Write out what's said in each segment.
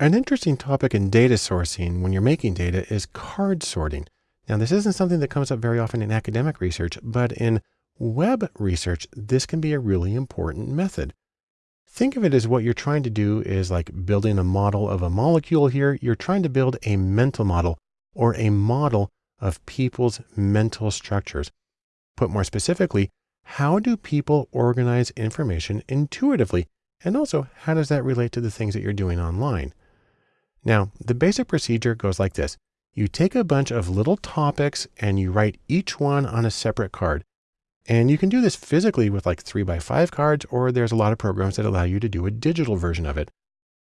An interesting topic in data sourcing when you're making data is card sorting. Now, this isn't something that comes up very often in academic research, but in web research, this can be a really important method. Think of it as what you're trying to do is like building a model of a molecule here. You're trying to build a mental model or a model of people's mental structures. Put more specifically, how do people organize information intuitively? And also, how does that relate to the things that you're doing online? Now, the basic procedure goes like this. You take a bunch of little topics and you write each one on a separate card. And you can do this physically with like three by five cards, or there's a lot of programs that allow you to do a digital version of it.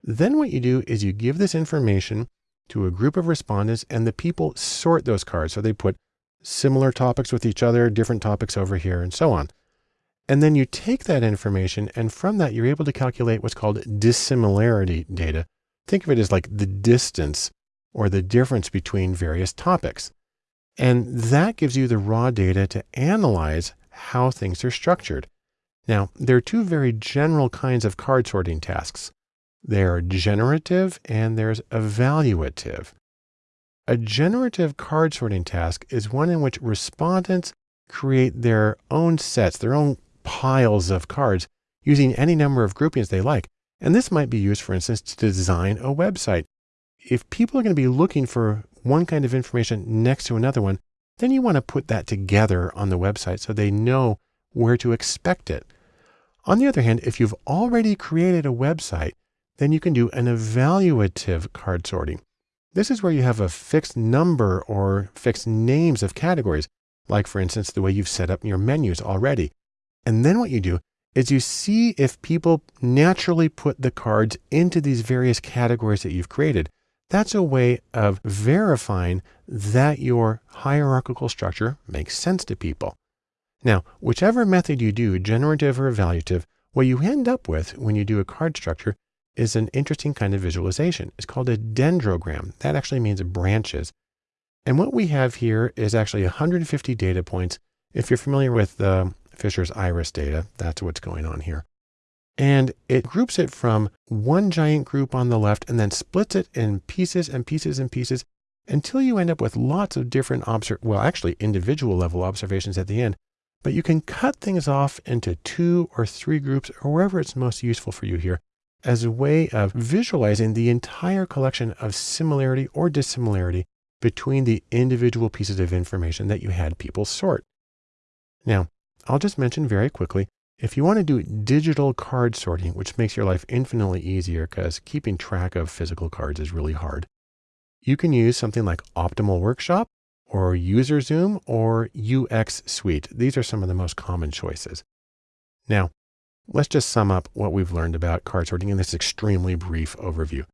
Then what you do is you give this information to a group of respondents and the people sort those cards. So they put similar topics with each other, different topics over here, and so on. And then you take that information and from that, you're able to calculate what's called dissimilarity data, Think of it as like the distance or the difference between various topics. And that gives you the raw data to analyze how things are structured. Now, there are two very general kinds of card sorting tasks. They're generative and there's evaluative. A generative card sorting task is one in which respondents create their own sets, their own piles of cards using any number of groupings they like. And this might be used, for instance, to design a website. If people are going to be looking for one kind of information next to another one, then you want to put that together on the website so they know where to expect it. On the other hand, if you've already created a website, then you can do an evaluative card sorting. This is where you have a fixed number or fixed names of categories, like for instance, the way you've set up your menus already. And then what you do is you see if people naturally put the cards into these various categories that you've created. That's a way of verifying that your hierarchical structure makes sense to people. Now, whichever method you do, generative or evaluative, what you end up with when you do a card structure is an interesting kind of visualization. It's called a dendrogram. That actually means branches. And what we have here is actually 150 data points. If you're familiar with the Fisher's iris data. That's what's going on here. And it groups it from one giant group on the left and then splits it in pieces and pieces and pieces until you end up with lots of different, obser well, actually individual level observations at the end. But you can cut things off into two or three groups or wherever it's most useful for you here as a way of visualizing the entire collection of similarity or dissimilarity between the individual pieces of information that you had people sort. Now, I'll just mention very quickly, if you want to do digital card sorting, which makes your life infinitely easier because keeping track of physical cards is really hard, you can use something like Optimal Workshop or UserZoom or UX Suite. These are some of the most common choices. Now, let's just sum up what we've learned about card sorting in this extremely brief overview.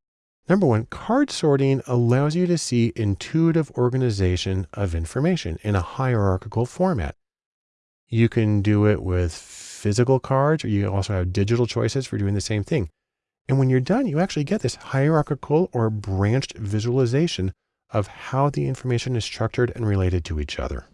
Number one, card sorting allows you to see intuitive organization of information in a hierarchical format. You can do it with physical cards, or you also have digital choices for doing the same thing. And when you're done, you actually get this hierarchical or branched visualization of how the information is structured and related to each other.